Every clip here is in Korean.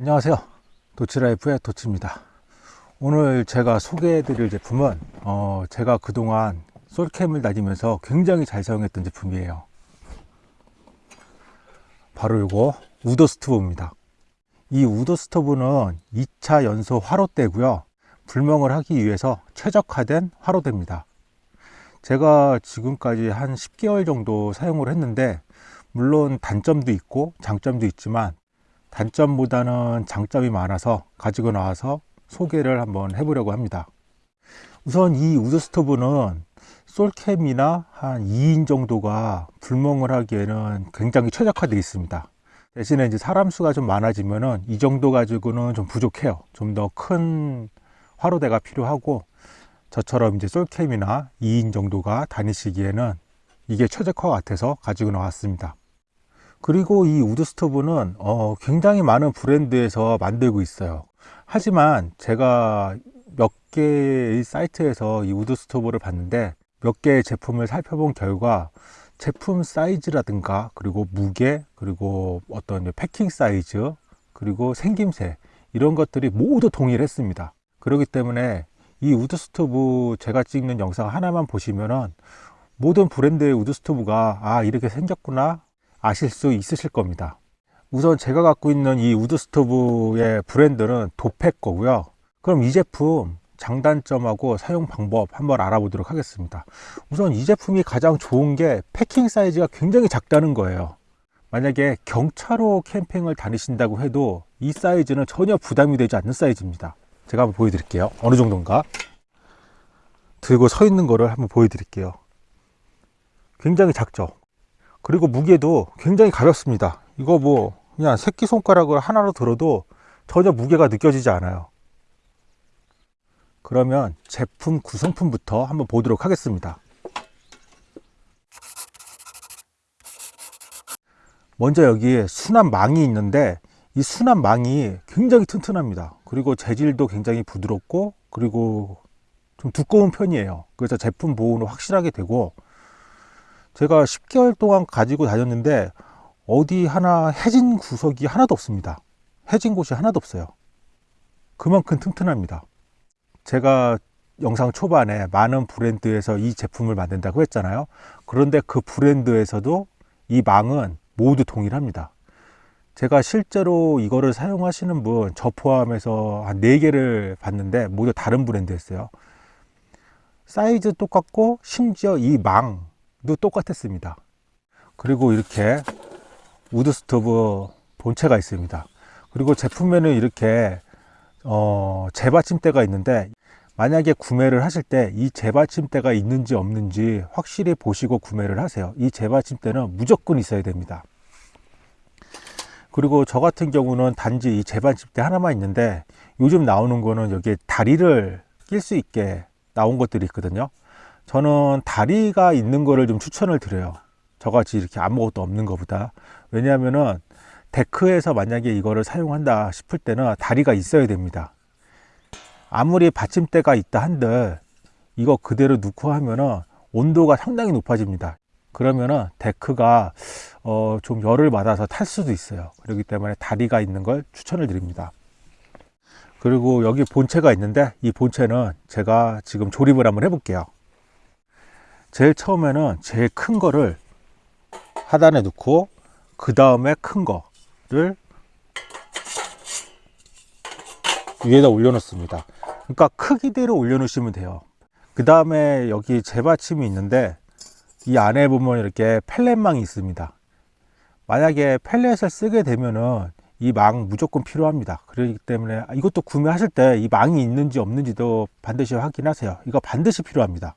안녕하세요. 도치라이프의 도치입니다. 오늘 제가 소개해 드릴 제품은 어, 제가 그동안 솔캠을 다니면서 굉장히 잘 사용했던 제품이에요. 바로 이거 우더 스토브입니다. 이 우더 스토브는 2차 연소 화로대고요. 불멍을 하기 위해서 최적화된 화로대입니다. 제가 지금까지 한 10개월 정도 사용을 했는데 물론 단점도 있고 장점도 있지만 단점보다는 장점이 많아서 가지고 나와서 소개를 한번 해보려고 합니다. 우선 이 wood stove는 솔캠이나 한 2인 정도가 불멍을 하기에는 굉장히 최적화되어 있습니다. 대신에 이제 사람 수가 좀 많아지면은 이 정도 가지고는 좀 부족해요. 좀 더 큰 화로대가 필요하고 저처럼 이제 솔캠이나 2인 정도가 다니시기에는 이게 최적화 같아서 가지고 나왔습니다 그리고 이 wood stove는 어, 굉장히 많은 브랜드에서 만들고 있어요. 하지만 제가 몇 개의 사이트에서 이 wood stove를 봤는데 몇 개의 제품을 살펴본 결과 제품 사이즈라든가 그리고 무게 그리고 어떤 패킹 사이즈 그리고 생김새 이런 것들이 모두 동일했습니다. 그렇기 때문에 이 wood stove 제가 찍는 영상 하나만 보시면은 모든 브랜드의 wood stove가 아 이렇게 생겼구나 아실 수 있으실 겁니다. 우선 제가 갖고 있는 이 wood stove의 브랜드는 도팩 거고요. 그럼 이 제품 장단점하고 사용 방법 한번 알아보도록 하겠습니다. 우선 이 제품이 가장 좋은 게 패킹 사이즈가 굉장히 작다는 거예요. 만약에 경차로 캠핑을 다니신다고 해도 이 사이즈는 전혀 부담이 되지 않는 사이즈입니다. 제가 한번 보여드릴게요. 어느 정도인가? 들고 서 있는 거를 한번 보여드릴게요. 굉장히 작죠 그리고 무게도 굉장히 가볍습니다. 이거 뭐 그냥 새끼손가락을 하나로 들어도 전혀 무게가 느껴지지 않아요. 그러면 제품 구성품부터 한번 보도록 하겠습니다. 먼저 여기에 수납망이 있는데 이 수납망이 굉장히 튼튼합니다. 그리고 재질도 굉장히 부드럽고 그리고 좀 두꺼운 편이에요. 그래서 제품 보호는 확실하게 되고 제가 10개월 동안 가지고 다녔는데 어디 하나 해진 구석이 하나도 없습니다. 해진 곳이 하나도 없어요. 그만큼 튼튼합니다. 제가 영상 초반에 많은 브랜드에서 이 제품을 만든다고 했잖아요. 그런데 그 브랜드에서도 이 망은 모두 동일합니다. 제가 실제로 이거를 사용하시는 분 저 포함해서 한 4개를 봤는데 모두 다른 브랜드였어요. 사이즈 똑같고 심지어 이 망 도 똑같았습니다. 그리고 이렇게 wood stove 본체가 있습니다. 그리고 제품에는 이렇게 어, 재받침대가 있는데 만약에 구매를 하실 때 이 재받침대가 있는지 없는지 확실히 보시고 구매를 하세요. 이 재받침대는 무조건 있어야 됩니다. 그리고 저 같은 경우는 단지 이 재받침대 하나만 있는데 요즘 나오는 거는 여기에 다리를 낄 수 있게 나온 것들이 있거든요 저는 다리가 있는 거를 좀 추천을 드려요. 저같이 이렇게 아무것도 없는 것보다. 왜냐하면은 데크에서 만약에 이거를 사용한다 싶을 때는 다리가 있어야 됩니다. 아무리 받침대가 있다 한들 이거 그대로 넣고 하면은 온도가 상당히 높아집니다. 그러면은 데크가 어, 좀 열을 받아서 탈 수도 있어요. 그렇기 때문에 다리가 있는 걸 추천을 드립니다. 그리고 여기 본체가 있는데 이 본체는 제가 지금 조립을 한번 해볼게요 제일 처음에는 제일 큰 거를 하단에 놓고 그 다음에 큰 거를 위에다 올려 놓습니다. 그러니까 크기대로 올려 놓으시면 돼요. 그 다음에 여기 재받침이 있는데 이 안에 보면 이렇게 펠렛망이 있습니다. 만약에 펠렛을 쓰게 되면은 이 망 무조건 필요합니다. 그렇기 때문에 이것도 구매하실 때 이 망이 있는지 없는지도 반드시 확인하세요. 이거 반드시 필요합니다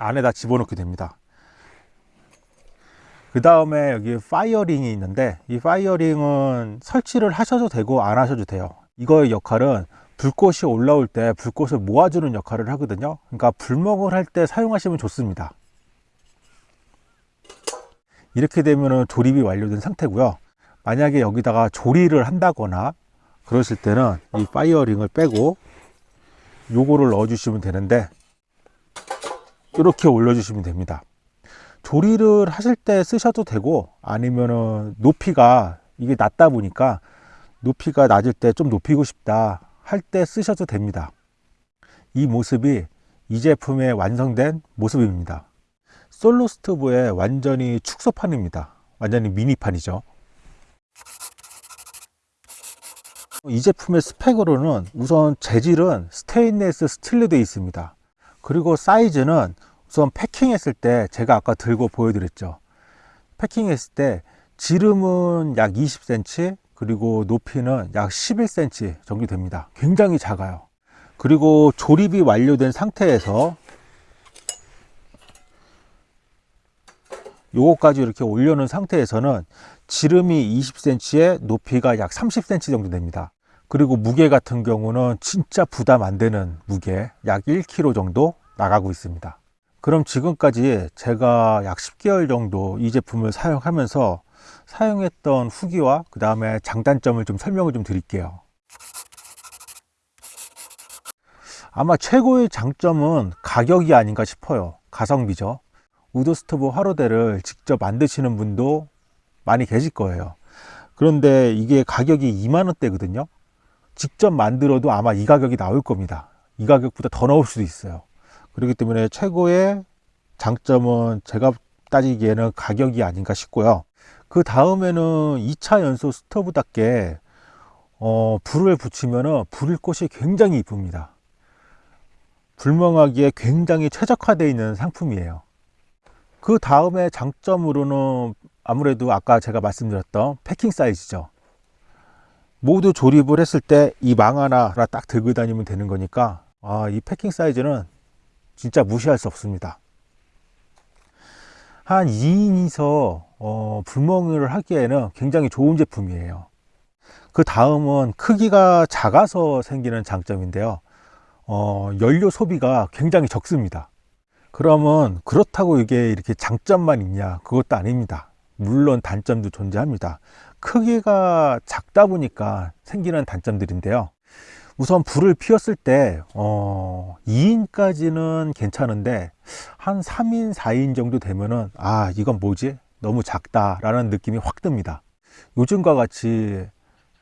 안에다 집어넣게 됩니다. 그 다음에 여기 fire ring이 있는데 이 fire ring은 설치를 하셔도 되고 안 하셔도 돼요. 이거의 역할은 불꽃이 올라올 때 불꽃을 모아주는 역할을 하거든요. 그러니까 불멍을 할 때 사용하시면 좋습니다. 이렇게 되면 조립이 완료된 상태고요. 만약에 여기다가 조리를 한다거나 그러실 때는 이 fire ring을 빼고 요거를 넣어 주시면 되는데 이렇게 올려 주시면 됩니다 조리를 하실 때 쓰셔도 되고 아니면은 높이가 이게 낮다 보니까 높이가 낮을 때 좀 높이고 싶다 할 때 쓰셔도 됩니다. 이 모습이 이 제품의 완성된 모습입니다. 솔로 스토브의 완전히 축소판입니다. 완전히 미니판이죠. 이 제품의 스펙으로는 우선 재질은 스테인레스 스틸로 되어 있습니다. 그리고 사이즈는 우선 패킹했을 때 제가 아까 들고 보여드렸죠. 패킹했을 때 지름은 약 20cm 그리고 높이는 약 11cm 정도 됩니다. 굉장히 작아요. 그리고 조립이 완료된 상태에서 요거까지 이렇게 올려놓은 상태에서는 지름이 20cm에 높이가 약 30cm 정도 됩니다. 그리고 무게 같은 경우는 진짜 부담 안 되는 무게 약 1kg 정도 나가고 있습니다. 그럼 지금까지 제가 약 10개월 정도 이 제품을 사용하면서 사용했던 후기와 그 다음에 장단점을 좀 설명을 좀 드릴게요. 아마 최고의 장점은 가격이 아닌가 싶어요. 가성비죠. wood stove 화로대를 직접 만드시는 분도 많이 계실 거예요. 그런데 이게 가격이 2만원대거든요. 직접 만들어도 아마 이 가격이 나올 겁니다. 이 가격보다 더 나올 수도 있어요. 그렇기 때문에 최고의 장점은 제가 따지기에는 가격이 아닌가 싶고요. 그 다음에는 2차 연소 스토브답게 어, 불을 붙이면 불꽃이 굉장히 이쁩니다. 불멍하기에 굉장히 최적화되어 있는 상품이에요. 그 다음에 장점으로는 아무래도 아까 제가 말씀드렸던 패킹 사이즈죠. 모두 조립을 했을 때 이망 하나 딱 들고 다니면 되는 거니까 아, 이 패킹 사이즈는 진짜 무시할 수 없습니다. 한 2인이서 어, 불멍을 하기에는 굉장히 좋은 제품이에요. 그 다음은 크기가 작아서 생기는 장점인데요. 어, 연료 소비가 굉장히 적습니다. 그러면 그렇다고 이게 이렇게 장점만 있냐? 그것도 아닙니다. 물론 단점도 존재합니다. 크기가 작다 보니까 생기는 단점들인데요. 우선 불을 피웠을 때 어, 2인까지는 괜찮은데 한 3인 4인 정도 되면은 아 이건 뭐지? 너무 작다 라는 느낌이 확 듭니다. 요즘과 같이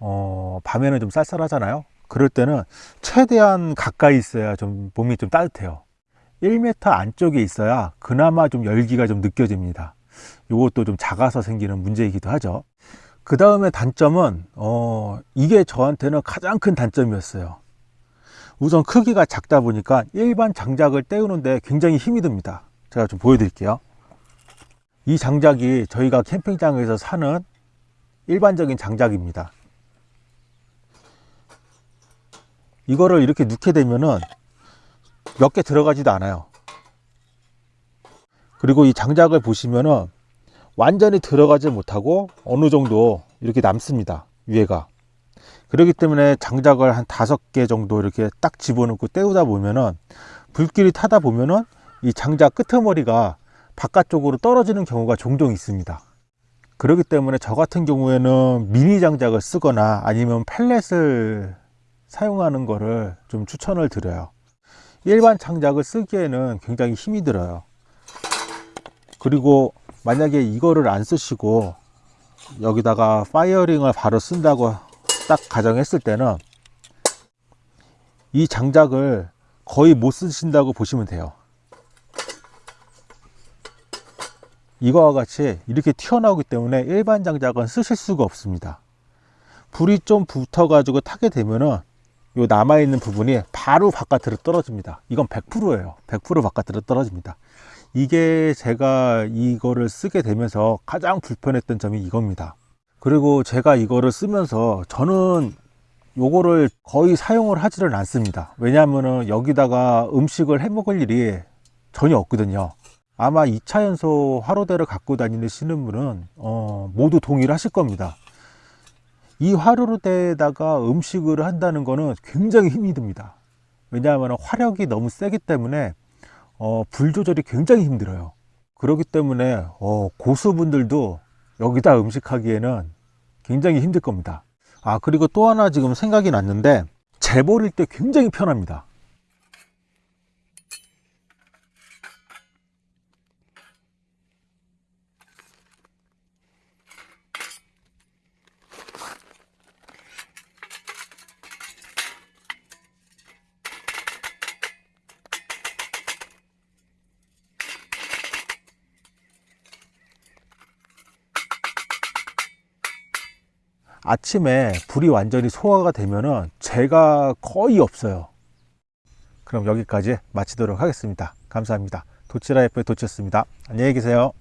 어, 밤에는 좀 쌀쌀하잖아요? 그럴 때는 최대한 가까이 있어야 좀 몸이 좀 따뜻해요. 1m 안쪽에 있어야 그나마 좀 열기가 좀 느껴집니다 이것도 좀 작아서 생기는 문제이기도 하죠. 그 다음에 단점은 어, 이게 저한테는 가장 큰 단점이었어요. 우선 크기가 작다 보니까 일반 장작을 떼우는데 굉장히 힘이 듭니다. 제가 좀 보여드릴게요. 이 장작이 저희가 캠핑장에서 사는 일반적인 장작입니다. 이거를 이렇게 넣게 되면은 몇 개 들어가지도 않아요 그리고 이 장작을 보시면은 완전히 들어가지 못하고 어느 정도 이렇게 남습니다 위에가. 그렇기 때문에 장작을 한 다섯 개 정도 이렇게 딱 집어넣고 떼우다 보면은 불길이 타다 보면은 이 장작 끄트머리가 바깥쪽으로 떨어지는 경우가 종종 있습니다. 그렇기 때문에 저 같은 경우에는 미니 장작을 쓰거나 아니면 펠렛을 사용하는 거를 좀 추천을 드려요. 일반 장작을 쓰기에는 굉장히 힘이 들어요 그리고 만약에 이거를 안 쓰시고 여기다가 fire ring을 바로 쓴다고 딱 가정했을 때는 이 장작을 거의 못 쓰신다고 보시면 돼요. 이거와 같이 이렇게 튀어나오기 때문에 일반 장작은 쓰실 수가 없습니다. 불이 좀 붙어 가지고 타게 되면은 요 남아있는 부분이 바로 바깥으로 떨어집니다. 이건 100%예요. 100% 바깥으로 떨어집니다 이게 제가 이거를 쓰게 되면서 가장 불편했던 점이 이겁니다. 그리고 제가 이거를 쓰면서 저는 요거를 거의 사용을 하지를 않습니다. 왜냐하면 여기다가 음식을 해 먹을 일이 전혀 없거든요. 아마 2차 연소 화로대를 갖고 다니시는 분은 어, 모두 동의를 하실 겁니다. 이 화로대에다가 음식을 한다는 것은 굉장히 힘이 듭니다. 왜냐하면 화력이 너무 세기 때문에 어, 불 조절이 굉장히 힘들어요. 그렇기 때문에 어, 고수분들도 여기다 음식하기에는 굉장히 힘들 겁니다. 아 그리고 또 하나 지금 생각이 났는데 재버릴 때 굉장히 편합니다 아침에 불이 완전히 소화가 되면은 재가 거의 없어요. 그럼 여기까지 마치도록 하겠습니다. 감사합니다. 도치라이프의 도치였습니다. 안녕히 계세요.